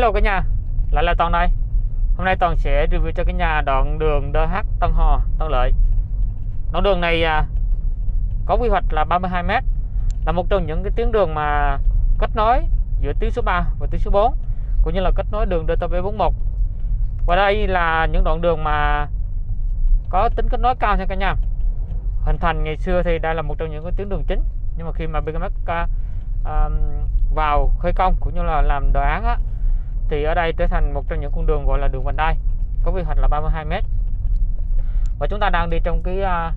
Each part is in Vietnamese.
Hello cả nhà, lại là Toàn đây. Hôm nay Toàn sẽ review cho cái nhà đoạn đường DH Tân Hò, Tân Lợi. Đoạn đường này à, có quy hoạch là 32m Là một trong những cái tuyến đường mà kết nối giữa tuyến số 3 và tuyến số 4 Cũng như là kết nối đường DTP41 Và đây là những đoạn đường mà có tính kết nối cao nha cả nhà. Hình thành ngày xưa thì đây là một trong những cái tuyến đường chính Nhưng mà khi mà BKMX uh, à, à, vào khởi công cũng như là làm đồ án á, thì ở đây trở thành một trong những con đường gọi là đường vành đai có quy hoạch là 32 m và chúng ta đang đi trong cái uh,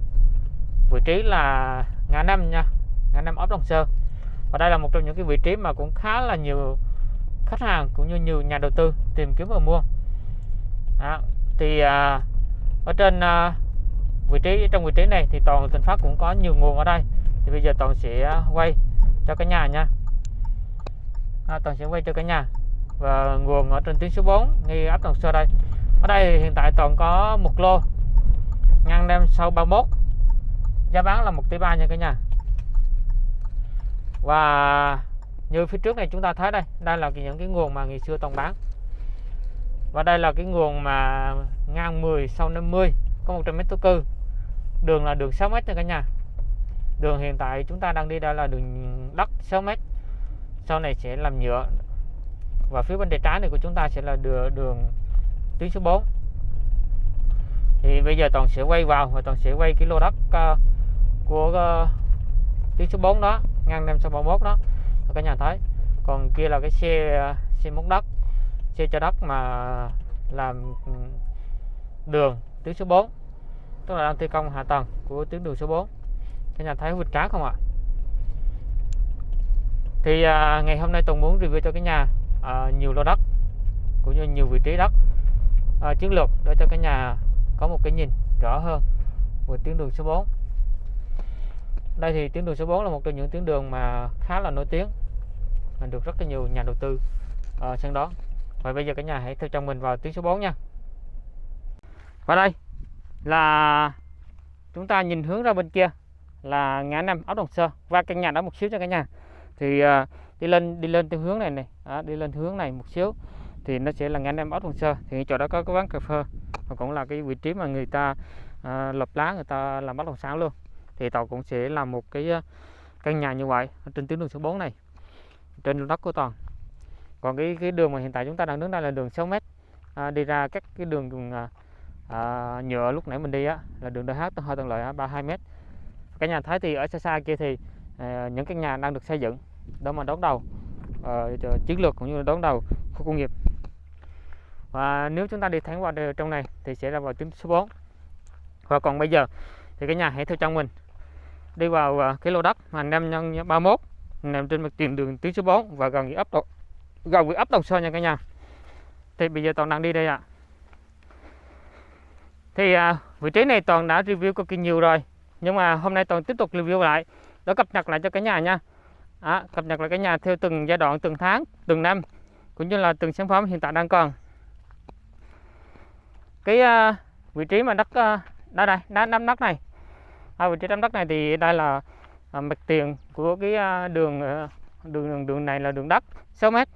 vị trí là ngã năm nha ngã năm ấp Đồng Sơn và đây là một trong những cái vị trí mà cũng khá là nhiều khách hàng cũng như nhiều nhà đầu tư tìm kiếm và mua. Đó. thì uh, ở trên uh, vị trí trong vị trí này thì toàn thành Phát cũng có nhiều nguồn ở đây. Thì bây giờ toàn sẽ quay cho cả nhà nha. À, toàn sẽ quay cho cả nhà và nguồn ở trên tuyến số 4 ngay ấp Đồng Sơ đây. Ở đây hiện tại toàn có một lô ngăn đem sau 31 giá bán là 1 tỷ 3 nha cả nhà. Và như phía trước này chúng ta thấy đây đây là những cái nguồn mà ngày xưa toàn bán. Và đây là cái nguồn mà ngang 10 sau 50 có 100 mét thổ cư. Đường là đường 6 mét nha cả nhà. Đường hiện tại chúng ta đang đi đây là đường đất 6 mét. Sau này sẽ làm nhựa và phía bên tay trái này của chúng ta sẽ là đường, đường tuyến số 4 thì bây giờ toàn sẽ quay vào và toàn sẽ quay cái lô đất uh, của uh, tuyến số 4 đó ngang 531 đó. Các nhà thấy còn kia là cái xe uh, xe múc đất xe cho đất mà làm ừ, đường tuyến số 4 tức là đang thi công hạ tầng của tuyến đường số 4 các nhà thấy vịt cá không ạ? Thì à, ngày hôm nay tùng muốn review cho cái nhà à, nhiều lô đất cũng như nhiều vị trí đất. À, chiến lược để cho cái nhà có một cái nhìn rõ hơn về tuyến đường số 4 đây thì tuyến đường số 4 là một trong những tuyến đường mà khá là nổi tiếng mình được rất là nhiều nhà đầu tư à, uh, sân đón. Và bây giờ cả nhà hãy theo chồng mình vào tuyến số 4 nha. Và đây là chúng ta nhìn hướng ra bên kia là ngã năm ốc đồng sơ. Và căn nhà đó một xíu cho cả nhà. Thì uh, đi lên đi lên theo hướng này này. Đó, đi lên hướng này một xíu. Thì nó sẽ là ngã năm ốc đồng sơ. Thì chỗ đó có cái quán cà phê. Và cũng là cái vị trí mà người ta à, lập lá người ta làm bất động sản luôn. Thì tàu cũng sẽ làm một cái à, căn nhà như vậy trên tuyến đường số 4 này trên đất của toàn còn cái cái đường mà hiện tại chúng ta đang đứng đây là đường 6 mét. À, đi ra các cái đường, đường à, à, nhựa lúc nãy mình đi á là đường DH hơi tầng lợi 32 mét. Cả nhà thấy thì ở xa xa kia thì à, những cái nhà đang được xây dựng đó mà đón đầu. Uh, chiến lược cũng như là đón đầu khu công nghiệp. Và nếu chúng ta đi thẳng vào trong này thì sẽ là vào tuyến số 4 và còn bây giờ thì cái nhà hãy theo trong mình đi vào ờ, cái lô đất mà 5 nhân 31 nằm trên mặt tiền đường tuyến số 4 và gần với ấp gần với ấp Đồng Sơn nha cả nhà. Thì bây giờ toàn đang đi đây ạ. À. thì à, vị trí này toàn đã review cực kỳ nhiều rồi nhưng mà hôm nay toàn tiếp tục review lại để cập nhật lại cho cả nhà nha à, cập nhật lại cả nhà theo từng giai đoạn từng tháng từng năm cũng như là từng sản phẩm hiện tại đang còn. Cái uh, vị trí mà đất uh, đây đây đá nắm đất này. À, vị trí nắm đất này thì đây là uh, mặt tiền của cái uh, đường, đường đường đường này là đường đất 6 mét.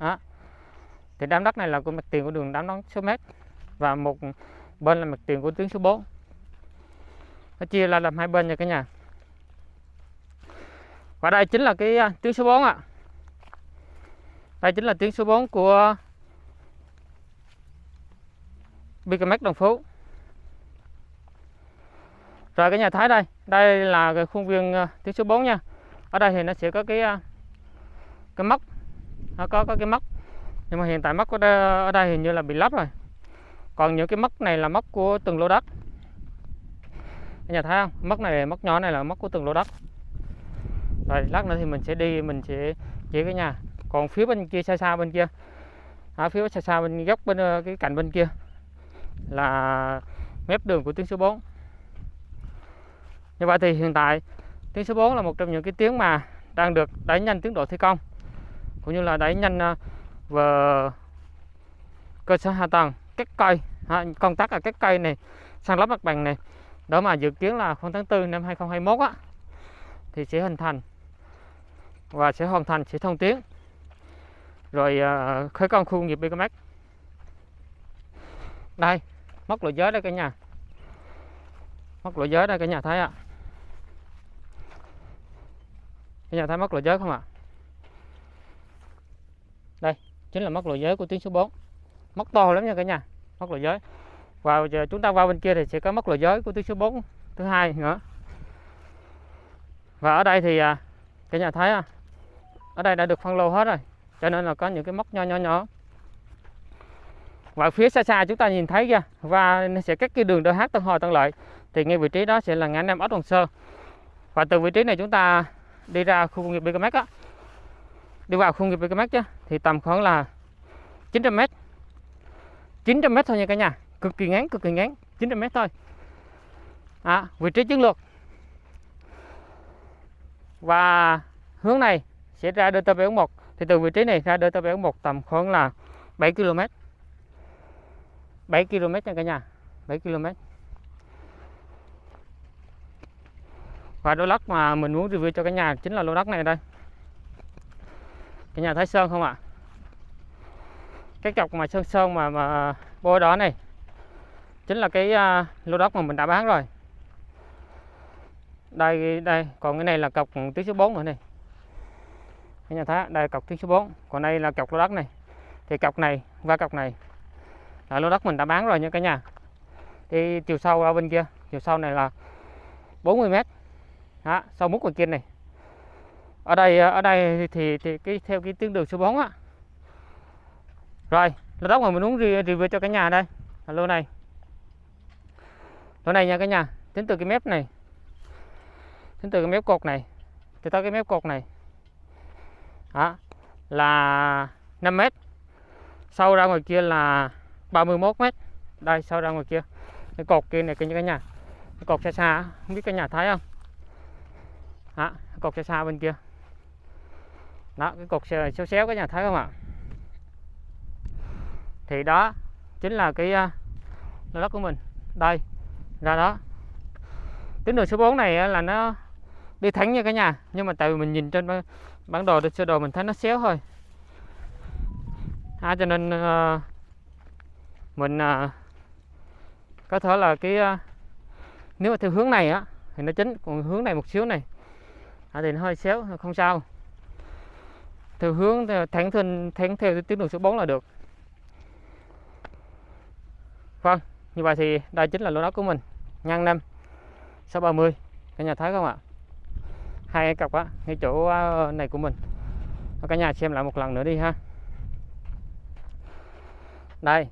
Đó. thì đám đất này là của mặt tiền của đường đám đất 6 mét và một bên là mặt tiền của tuyến số 4 nó chia ra làm hai bên nha cả nhà và đây chính là cái tiếng tuyến số 4 ạ. À. đây chính là tuyến số 4 của BKMX Đồng Phú. Rồi cái nhà thái đây đây là cái khuôn viên tiếng tuyến số 4 nha. Ở đây thì nó sẽ có cái à, cái móc. Nó có có cái móc. Nhưng mà hiện tại móc ở đây, ở đây hình như là bị lắp rồi. Còn những cái móc này là móc của từng lô đất. Cái nhà thấy không? Móc này móc nhỏ này là móc của từng lô đất rồi, lát nữa thì mình sẽ đi, mình sẽ chỉ cái nhà. Còn phía bên kia xa xa bên kia. Ở phía xa xa bên góc bên ờ, cái cạnh bên kia là mép đường của tuyến số 4 như vậy thì hiện tại tuyến số 4 là một trong những cái tuyến mà đang được đẩy nhanh tiến độ thi công, cũng như là đẩy nhanh và về cơ sở hạ tầng, các cây à, công tác ở à, các cây này sang lắp mặt bằng này. Đó mà dự kiến là khoảng tháng 4 năm 2021 á, thì sẽ hình thành và sẽ hoàn thành sẽ thông tuyến rồi à, khởi công khu nghiệp BKMX đây móc lộ giới đây cả nhà. Móc lộ giới đây cả nhà thấy ạ. Cả nhà thấy móc lộ giới không ạ? Đây chính là móc lộ giới của tuyến số 4 móc to lắm nha cả nhà móc lộ giới. Và giờ chúng ta vào bên kia thì sẽ có móc lộ giới của tuyến số 4 thứ hai nữa. Và ở đây thì à, cả nhà thấy à, ở đây đã được phân lô hết rồi cho nên là có những cái móc nho nhỏ nhỏ. Và phía xa xa chúng ta nhìn thấy kìa và sẽ cách cái đường DH Tân Hồi Tân Lợi. Thì ngay vị trí đó sẽ là ngã năm ốc Đồng Sơn và từ vị trí này chúng ta đi ra khu công nghiệp BKMX á. Đi vào khu công nghiệp BKMX chứ thì tầm khoảng là 900 m 900 m thôi nha cả nhà cực kỳ ngắn cực kỳ ngắn 900 m thôi. À, vị trí chiến lược. Và hướng này sẽ ra delta DT741 thì từ vị trí này ra delta DT741 tầm khoảng là 7 km 7 km nha cả nhà. 7 km và lô đất mà mình muốn review cho cả nhà chính là lô đất này đây. Cả nhà thấy sơn không ạ? Cái cọc mà sơn sơn mà mà bôi đó này chính là cái uh, lô đất mà mình đã bán rồi. Đây đây còn cái này là cọc tuyến số 4 nữa này anh nhà thấy đây cọc tuyến số 4 còn đây là cọc lô đất này. Thì cọc này và cọc này là lô đất mình đã bán rồi nha cả nhà. Thì chiều sâu ở bên kia chiều sâu này là 40 mét. Đó, sau mút ngoài kia này. Ở đây ở đây thì thì cái theo cái tuyến đường số 4 á. Rồi lô đất mà mình muốn review cho cả nhà đây là lô này. Lô này nha cả nhà tính từ cái mép này tính từ cái mép cột này cho tới cái mép cột này đó là 5 mét. Sâu ra ngoài kia là 31 mét. Đây sâu ra ngoài kia. Cái cột kia này cái nhà cái cột xa xa không biết cái nhà thấy không? Đó, cột xa xa bên kia. Đó cái cột xéo xéo cái nhà thấy không ạ? Thì đó chính là cái uh, đất của mình. Đây ra đó. Tuyến đường số 4 này là nó đi thẳng nha cả nhà nhưng mà tại vì mình nhìn trên bản đồ sơ đồ mình thấy nó xéo thôi. À, cho nên uh, mình uh, có thể là cái uh, nếu mà theo hướng này á thì nó chính còn hướng này một xíu này. À, thì nó hơi xéo không sao. Theo hướng thẳng thân thẳng theo tuyến đường số 4 là được. Vâng như vậy thì đây chính là lô đất của mình. Ngang năm 630 cả nhà thấy không ạ? Hai cái cọc á ngay chỗ ờ, này của mình. Cả nhà xem lại một lần nữa đi ha. Đây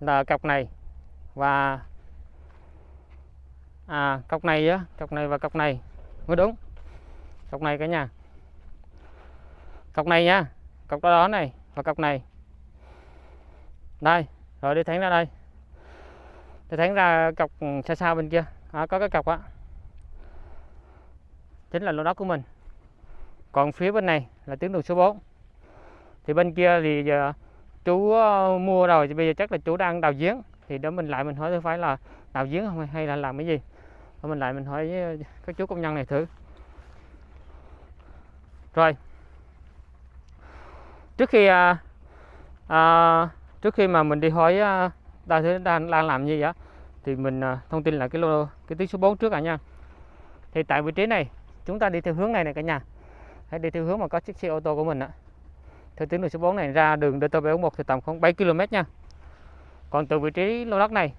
là cọc này và à cọc này á cọc này và cọc này. Mới đúng. Cọc này cả nhà. Cọc này nha. Cọc đó, đó này và cọc này. Đây rồi đi thẳng ra đây. Đi thẳng ra cọc xa xa bên kia. À, có cái cọc á chính là lô đất của mình. Còn phía bên này là tuyến đường số 4 thì bên kia thì giờ chú ờ, mua rồi thì bây giờ chắc là chú đang đào giếng. Thì đó mình lại mình hỏi phải là đào giếng không hay là làm cái gì? Rồi mình lại mình hỏi với các chú công nhân này thử. Rồi. Trước khi à, à, trước khi mà mình đi hỏi à, đang đang đang làm gì vậy thì mình à, thông tin là cái lô cái tuyến số 4 trước cả nha. Thì tại vị trí này chúng ta đi theo hướng này này cả nhà. Hãy đi theo hướng mà có chiếc xe ô tô của mình ạ. Theo tuyến đường số 4 này ra đường DT741 thì tầm khoảng 7 km nha. Còn từ vị trí lô đất này.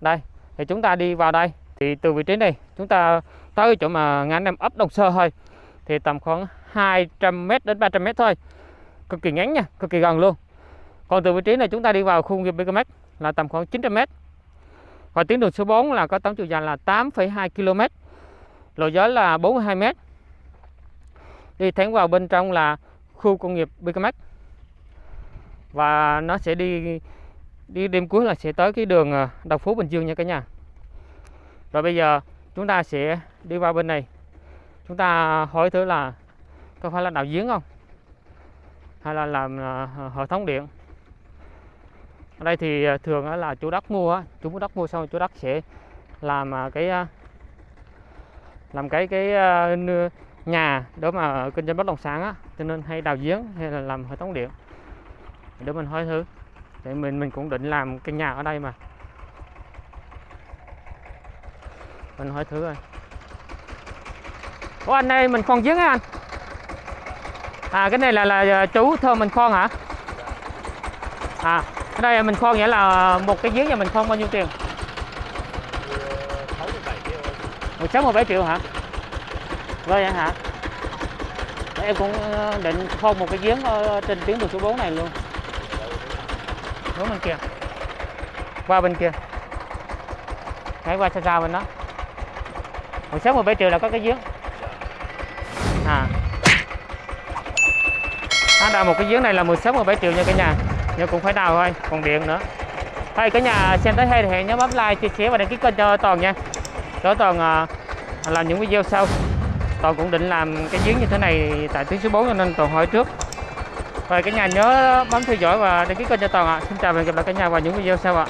Đây thì chúng ta đi vào đây. Thì từ vị trí này chúng ta tới chỗ mà ngã năm ấp Đồng Sơ thôi. Thì tầm khoảng 200m đến 300m thôi. Cực kỳ ngắn nha cực kỳ gần luôn. Còn từ vị trí này chúng ta đi vào khu nghiệp BKM là tầm khoảng 900m và tuyến đường số 4 là có tổng chiều dài là 8,2 km lộ giới là 42m đi thẳng vào bên trong là khu công nghiệp Bicamex và nó sẽ đi đi đêm cuối là sẽ tới cái đường ờ, Đồng Phú Bình Dương nha cả nhà. Rồi bây giờ chúng ta sẽ đi vào bên này. Chúng ta hỏi thử là có phải là đào giếng không? Hay là làm ờ, hệ thống điện? Ở đây thì ờ, thường là chủ đất mua chủ đất mua xong chủ đất sẽ làm cái làm cái cái ờ, nhà để mà kinh doanh bất động sản á, cho nên hay đào giếng hay là làm hệ thống điện. Để mình hỏi thử để mình mình cũng định làm cái nhà ở đây mà. Mình hỏi thử rồi. Ủa, anh đây mình khoan giếng á anh? À cái này là là ờ, chú thơm mình khoan hả? À cái đây mình khoan nghĩa là một cái giếng nhà mình khoan bao nhiêu tiền 67 triệu 67 triệu hả? Vâng Rồi vậy hả? Vâng, em cũng ờ, định phong một cái giếng ở ờ, trên tuyến đường số 4 này luôn. Hướng bên kia. Qua bên kia. Hãy qua xa xa bên đó. 16 17 triệu là có cái giếng. À. Nó đào một cái giếng này là 16 17 triệu nha cả nhà. Nhưng cũng phải đào thôi còn điện nữa. Thôi cả nhà xem tới hay thì hãy nhớ bấm like chia sẻ và đăng ký kênh cho toàn nha. Cho toàn à, làm những video sau. Toàn cũng định làm cái giếng như thế này tại tuyến số 4 cho nên toàn hỏi trước. Rồi cả nhà nhớ bấm theo dõi và đăng ký kênh cho toàn ạ. Xin chào và hẹn gặp lại cả nhà vào những video sau ạ.